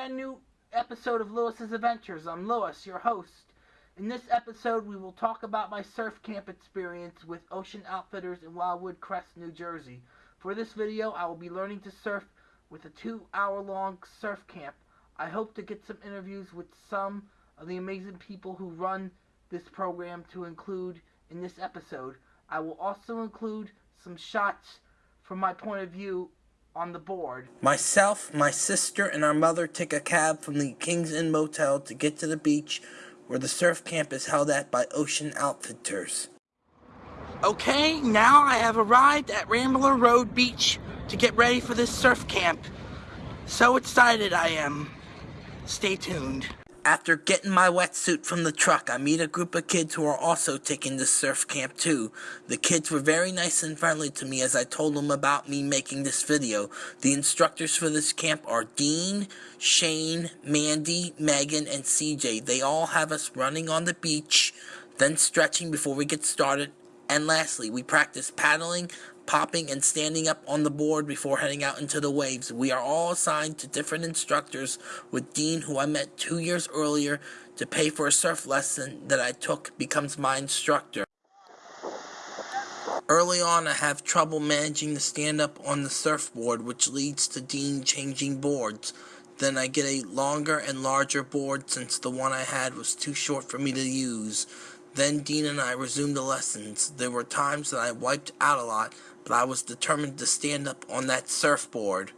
brand new episode of Lewis's Adventures. I'm Lewis, your host. In this episode, we will talk about my surf camp experience with Ocean Outfitters in Wildwood Crest, New Jersey. For this video, I will be learning to surf with a two hour long surf camp. I hope to get some interviews with some of the amazing people who run this program to include in this episode. I will also include some shots from my point of view on the board. Myself, my sister, and our mother take a cab from the King's Inn Motel to get to the beach where the surf camp is held at by Ocean Outfitters. Okay, now I have arrived at Rambler Road Beach to get ready for this surf camp. So excited I am. Stay tuned. After getting my wetsuit from the truck, I meet a group of kids who are also taking this surf camp too. The kids were very nice and friendly to me as I told them about me making this video. The instructors for this camp are Dean, Shane, Mandy, Megan, and CJ. They all have us running on the beach, then stretching before we get started. And lastly, we practice paddling, popping and standing up on the board before heading out into the waves. We are all assigned to different instructors, with Dean, who I met two years earlier to pay for a surf lesson that I took, becomes my instructor. Early on, I have trouble managing to stand up on the surfboard, which leads to Dean changing boards. Then I get a longer and larger board since the one I had was too short for me to use. Then Dean and I resumed the lessons. There were times that I wiped out a lot, but I was determined to stand up on that surfboard.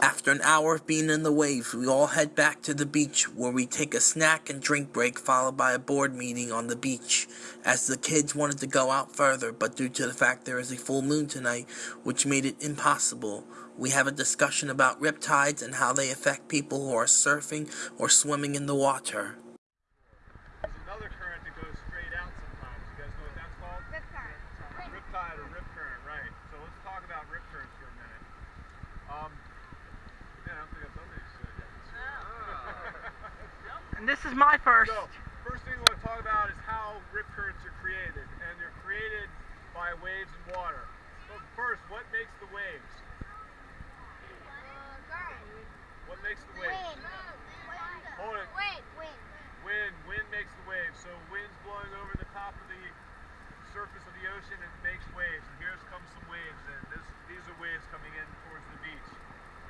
After an hour of being in the waves, we all head back to the beach where we take a snack and drink break followed by a board meeting on the beach. As the kids wanted to go out further, but due to the fact there is a full moon tonight, which made it impossible, we have a discussion about riptides and how they affect people who are surfing or swimming in the water. There's another current that goes straight out sometimes. You guys know what that's called? Rip current. Riptide or rip current, right. So let's talk about rip currents for a minute. Um, yeah, I don't think I've done these uh, yet. And this is my first. So, first thing we want to talk about is how rip currents are created. And they're created by waves and water. So first, what makes the waves? What makes the waves? Hold it. Wait, wait. Wind. Wind makes the waves. So wind's blowing over the top of the surface of the ocean and it makes waves. And here comes some waves. And this, these are waves coming in towards the beach.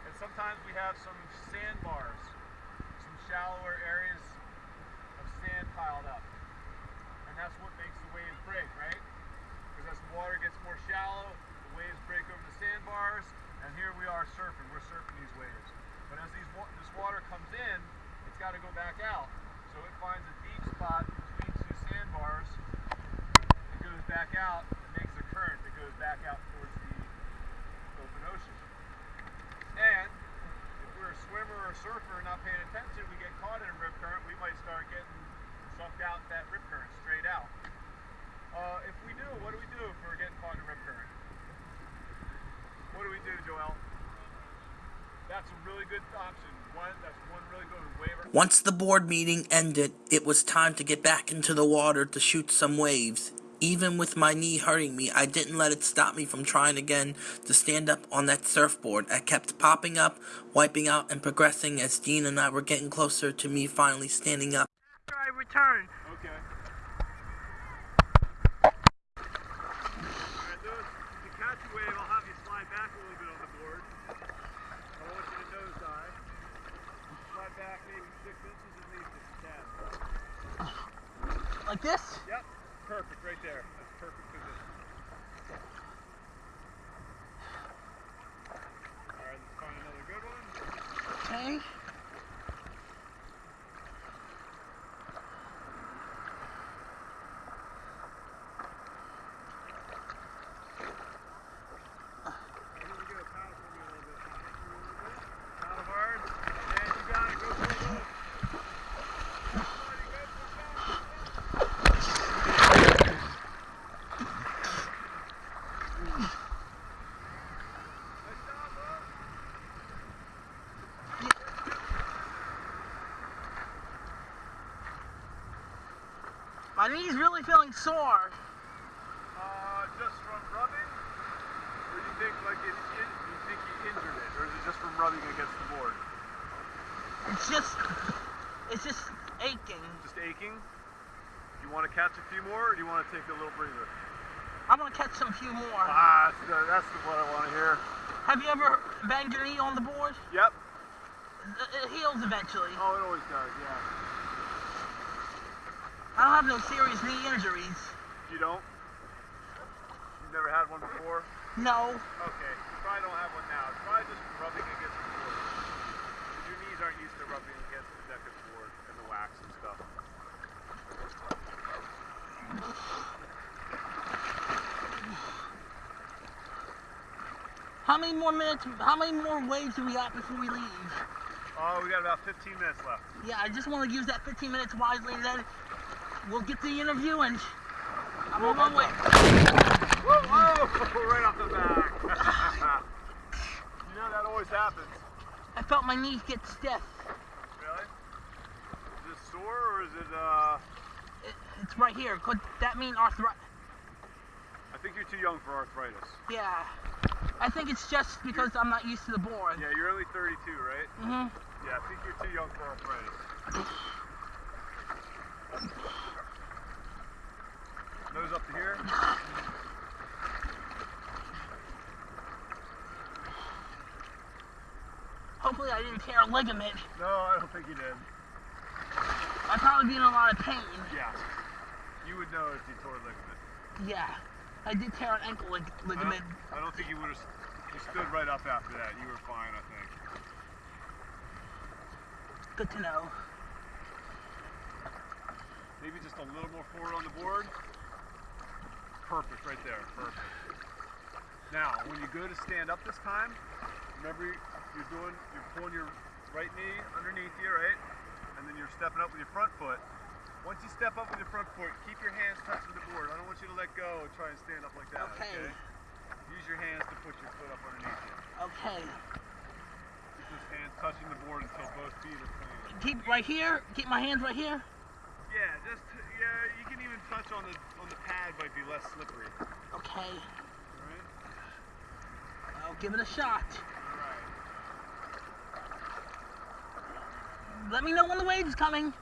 And sometimes we have some sandbars, some shallower areas of sand piled up. And that's what makes the wave break, right? Because as the water gets more shallow, the waves break over the sandbars. And here we are surfing. We're surfing these waves. But as these this water comes in, it's got to go back out. So it finds a deep spot between two sandbars. It goes back out and makes a current that goes back out towards the open ocean. And if we're a swimmer or a surfer and not paying attention, we get caught in a rip current, we might start getting out that rip current straight out. Uh, if we do, what do we do if we're getting caught in a rip current? What do we do, Joel? That's a really good option. One, that's one really good waiver. Once the board meeting ended, it was time to get back into the water to shoot some waves. Even with my knee hurting me, I didn't let it stop me from trying again to stand up on that surfboard. I kept popping up, wiping out, and progressing as Dean and I were getting closer to me finally standing up. After I return, Okay. Alright, Lewis, to catch wave, I'll have you slide back a little bit on the board. I want you to nosedive. Slide back maybe six inches at least if you like this. Yep, perfect, right there. That's perfect position. Alright, let's find another good one. Okay. My knee's really feeling sore. Uh, just from rubbing? Or do you think like it, it you think you injured it? Or is it just from rubbing against the board? It's just, it's just aching. Just aching? Do you want to catch a few more or do you want to take a little breather? I'm gonna catch some few more. Ah, that's, the, that's the, what I want to hear. Have you ever banged your knee on the board? Yep. It heals eventually. Oh, it always does, yeah. I don't have no serious knee injuries. You don't? You've never had one before? No. Okay, you probably don't have one now. It's probably just rubbing against the board. Your knees aren't used to rubbing against the deck of the board and the wax and stuff. How many more minutes? How many more waves do we got before we leave? Oh, we got about 15 minutes left. Yeah, I just want to use that 15 minutes wisely, and then we'll get the interview, and I'm on my way. Whoa, whoa, right off the back. you know that always happens. I felt my knees get stiff. Really? Is it sore or is it, uh, It, it's right here. Could that mean arthritis? I think you're too young for arthritis. Yeah. I think it's just because I'm not used to the board. Yeah, you're only 32, right? Mm-hmm. Yeah, I think you're too young for arthritis. Nose up to here. Hopefully I didn't tear a ligament. No, I don't think you did. I'd probably be in a lot of pain. Yeah. You would know if you tore a ligament. Yeah. I did tear an ankle lig- I don't, ligament. I don't think you would have. You stood right up after that. You were fine, I think. Good to know. Maybe just a little more forward on the board. Perfect, right there. Perfect. Now, when you go to stand up this time, remember you're doing, you're pulling your right knee underneath you, right? And then you're stepping up with your front foot. Once you step up with your front foot, keep your hands touching the board. I don't want you to let go and try and stand up like that. Okay. Use your hands to put your foot up underneath you. Okay. Keep those hands touching the board until both feet are planted. Keep right here. Keep my hands right here. Yeah, just yeah. You can even touch on the on the pad, might be less slippery. Okay. All right. I'll give it a shot. All right. Let me know when the wave's coming. Uh,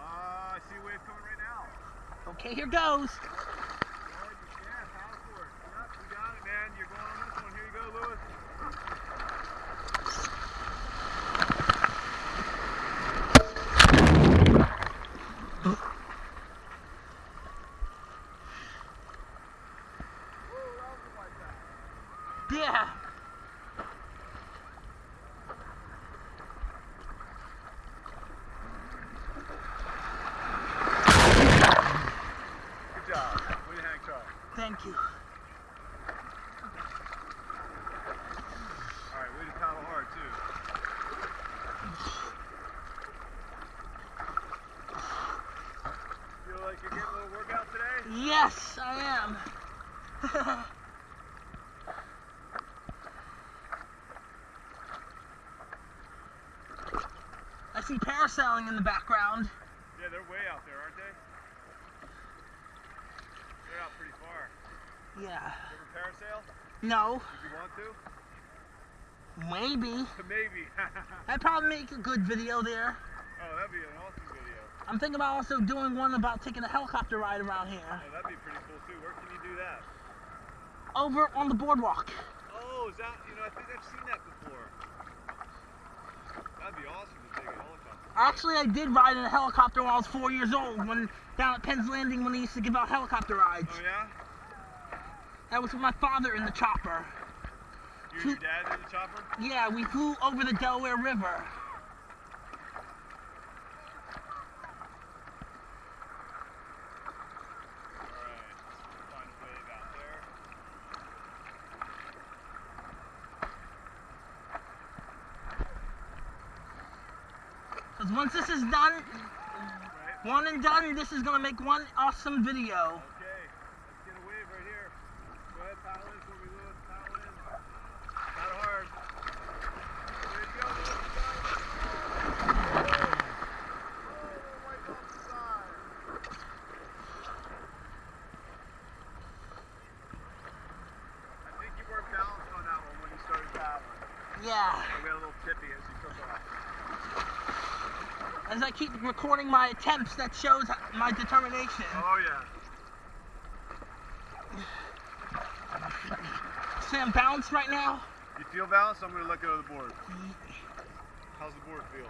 I see a wave coming right now. Okay, here goes. Oh, yeah, paddle forward. Yep, you got it, man. You're going on this one. Here you go, Lewis. Woo, that was like that. Yeah. Good job. Way to hang tough. Thank you. All right, way to paddle hard too. Feel like you're getting a little workout today? Yes, I am. I see parasailing in the background. Yeah, they're way out there, aren't they? They're out pretty far. Yeah. You ever parasail? No, you want to? maybe. Maybe. I'd probably make a good video there. oh, that'd be an awesome video. I'm thinking about also doing one about taking a helicopter ride around here. Oh, that'd be pretty cool too. Where can you do that? Over on the boardwalk. Oh, is that, you know, I think I've seen that before. That'd be awesome to take a helicopter. Actually, I did ride in a helicopter when I was four years old, when down at Penn's Landing when they used to give out helicopter rides. Oh, yeah? That was with my father in the chopper. You and your dad in the chopper? Yeah, we flew over the Delaware River. Alright, find a wave out there. Because once this is done, one and done, this is going to make one awesome video. Okay, let's get a wave right here. Go ahead, paddle in for me, Lewis. Paddle in. Paddle hard. There you go, Lewis. You got it. Oh, right off the side. Yeah. I got a little tippy as you took off. As I keep recording my attempts, that shows my determination. Oh yeah. See, I'm balanced right now. You feel balanced? I'm gonna let go of the board. How's the board feel?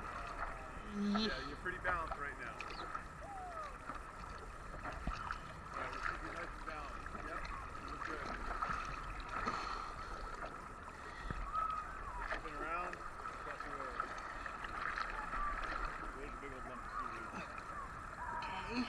Ye- Yeah, you're pretty balanced right now. Alright, let's keep you nice and balanced. Yep, you look good. Spin around, cross your way. There's a big old lump of seaweed. Okay.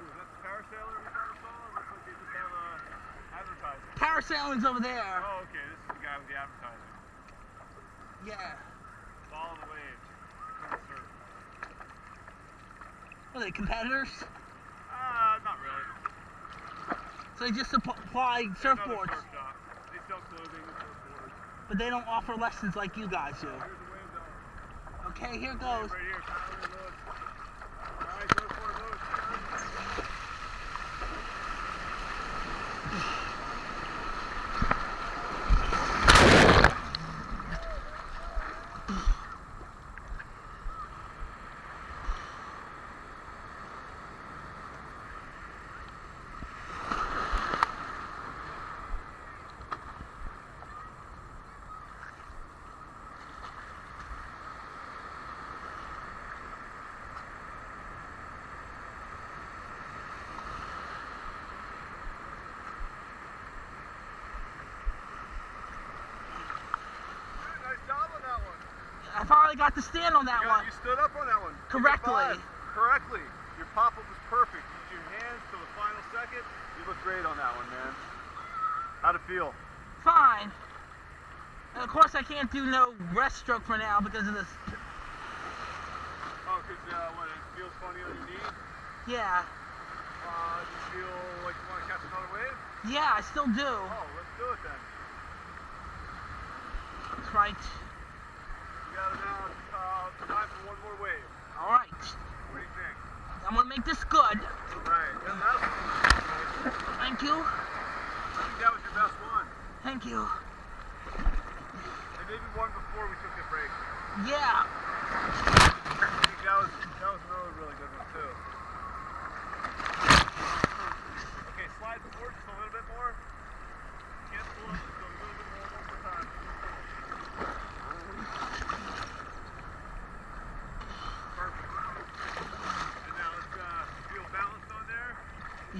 Ooh, is that the parasailer we found us on? Looks like they just have uh, advertising. Parasailing's over there. Oh, okay, this is the guy with the advertising. Yeah. Follow the waves. Are they competitors? Uh, not really. So they just supply They're surfboards, surf. They sell clothing surfboards. but they don't offer lessons like you guys do. Here's the wave zone. Okay, here goes. Right here, Tyler Lewis. Alright, go for it, Lewis. Nice job on that one. I finally got to stand on that You, one. you stood up on that one. Correctly. Correctly. Your pop-up was perfect. Use your hands till the final second. You look great on that one, man. How'd it feel? Fine. And of course, I can't do no breaststroke for now because of this. Oh, because uh, what, it feels funny on your knee? Yeah. Uh, do you feel like you want to catch another wave? Yeah, I still do. Oh, let's do it then. That's right. You got now uh, time for one more wave. All right. What do you think? I'm gonna make this good. Right. Yeah, that was, Thank you. I think that was your best one. Thank you. And maybe one before we took the break. Yeah. I think that was that was another really good one too. Okay, slide forward just a little bit more. Can't pull up just a little bit more one more time. Perfect. And now let's uh, feel balanced on there. Yes. Feel balanced. Maybe tilt a little to the right. Okay. Whoa. Get a little more balance maybe. Perfect. How do, how do you feel on the board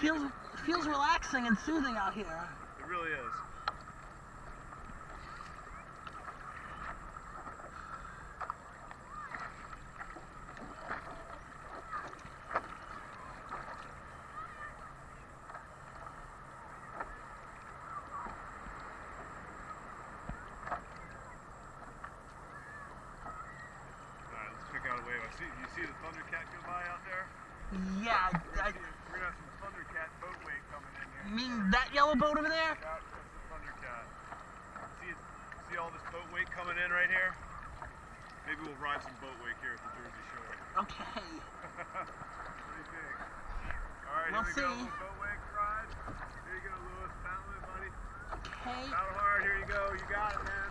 Feels feels relaxing and soothing out here. It really is. Alright, let's pick out a wave. I see you see the Thundercat go by out there? Yeah. We're I, gonna, see, we're gonna have some Thundercat boat wave coming in here. I mean that yellow boat over there. Yeah, that's the Thundercat. See, see all this boat wake coming in right here? Maybe we'll ride some boat wake here at the Jersey Shore. Okay. what do you think? All right, We'll here we see. Little boat wake ride. Here you go, Lewis. Paddle buddy. Okay. Paddle hard. Here you go. You got it, man.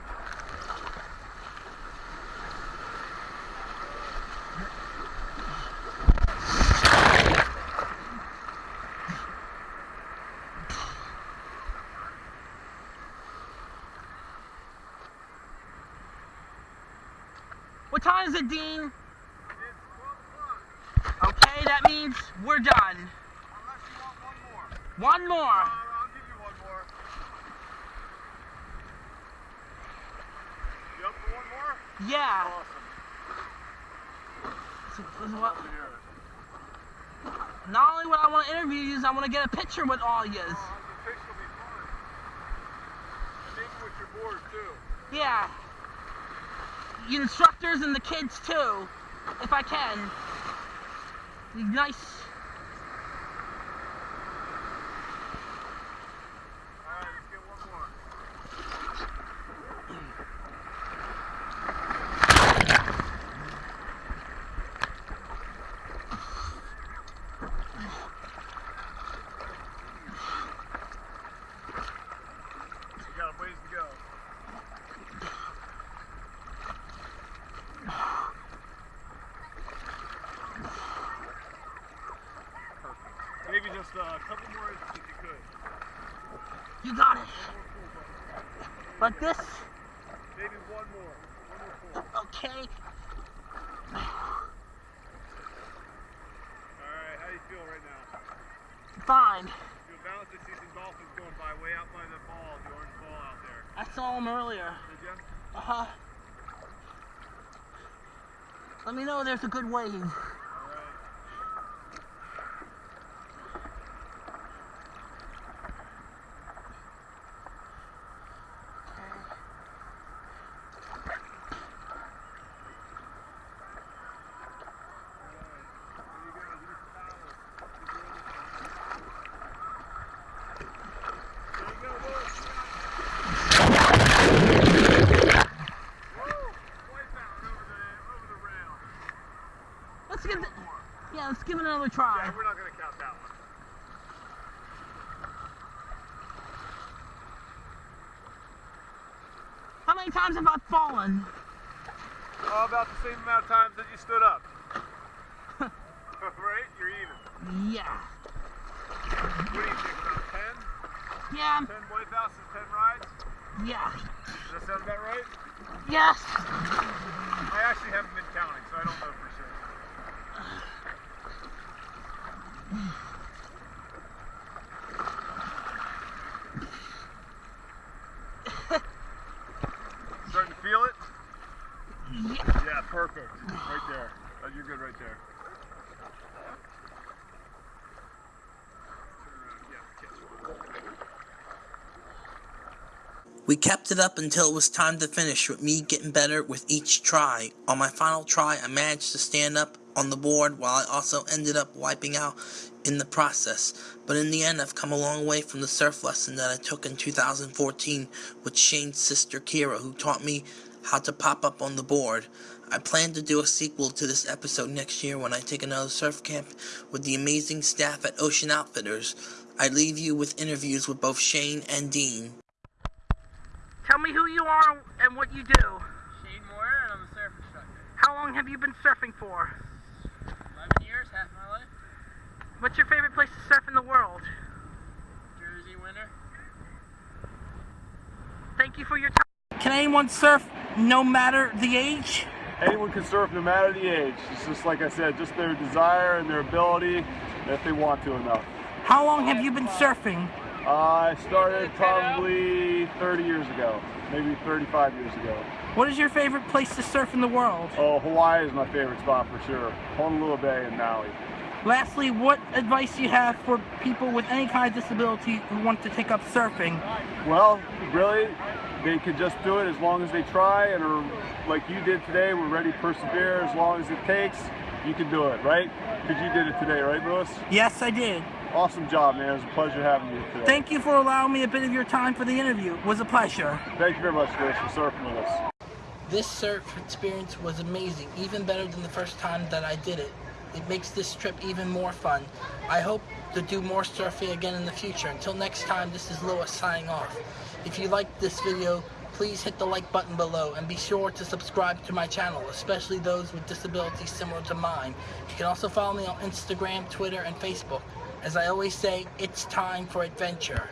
What time is it, Dean? It's 12 o'clock. Okay, that means we're done. Unless you want one more. One more. Uh, I'll one more. Yeah. Awesome. So- what- Love to hear it. Not only would I want to interview you, I want to get a picture with all yous. Oh, the picture will be fun. Maybe with instructors and the kids too, if I can. Nice. Alright, let's get one more. We got a ways to go. Perfect. Maybe just uh, a couple more if you could. You got it. One more pull, buddy. Like this. Maybe one more. One more pull. Okay. Alright, how do you feel right now? Fine. Feel balanced? I see some dolphins going by way out by the ball, the orange ball out there. I saw them earlier. Did you? Uh huh. Let me know there's a good wave. Alright. Let's give it. Yeah, let's give it another try. Yeah, we're not gonna count that one. How many times have I fallen? Oh, about the same amount of times that you stood up. right? You're even. Yeah. What do you think? About 10? Yeah. 10 wipeouts and 10 rides? Yeah. Does that sound about right? Yes. I actually haven't been counting, so I don't know for sure. Starting to feel it? Yeah. Yeah, perfect. Right there. Oh, you're good right there. We kept it up until it was time to finish, with me getting better with each try. On my final try, I managed to stand up on the board while I also ended up wiping out in the process. But in the end, I've come a long way from the surf lesson that I took in 2014 with Shane's sister Kira, who taught me how to pop up on the board. I plan to do a sequel to this episode next year when I take another surf camp with the amazing staff at Ocean Outfitters. I leave you with interviews with both Shane and Dean. Tell me who you are and what you do. Shane Moyer, and I'm a surf instructor. How long have you been surfing for? 11 years, half my life. What's your favorite place to surf in the world? Jersey winter. Thank you for your time. Can anyone surf no matter the age? Anyone can surf no matter the age. It's just like I said, just their desire and their ability if they want to enough. How long have you been surfing? I started probably 30 years ago, maybe 35 years ago. What is your favorite place to surf in the world? Oh, Hawaii is my favorite spot for sure. Honolua Bay and Maui. Lastly, what advice do you have for people with any kind of disability who want to take up surfing? Well, really, they could just do it as long as they try and are like you did today. We're ready to persevere as long as it takes. You can do it, right? Because you did it today, right, Lewis? Yes, I did. Awesome job, man. It was a pleasure having you today. Thank you for allowing me a bit of your time for the interview. It was a pleasure. Thank you very much, Lewis, for surfing with us. This surf experience was amazing, even better than the first time that I did it. It makes this trip even more fun. I hope to do more surfing again in the future. Until next time, this is Lewis signing off. If you liked this video, please hit the like button below and be sure to subscribe to my channel, especially those with disabilities similar to mine. You can also follow me on Instagram, Twitter, and Facebook. As I always say, it's time for adventure.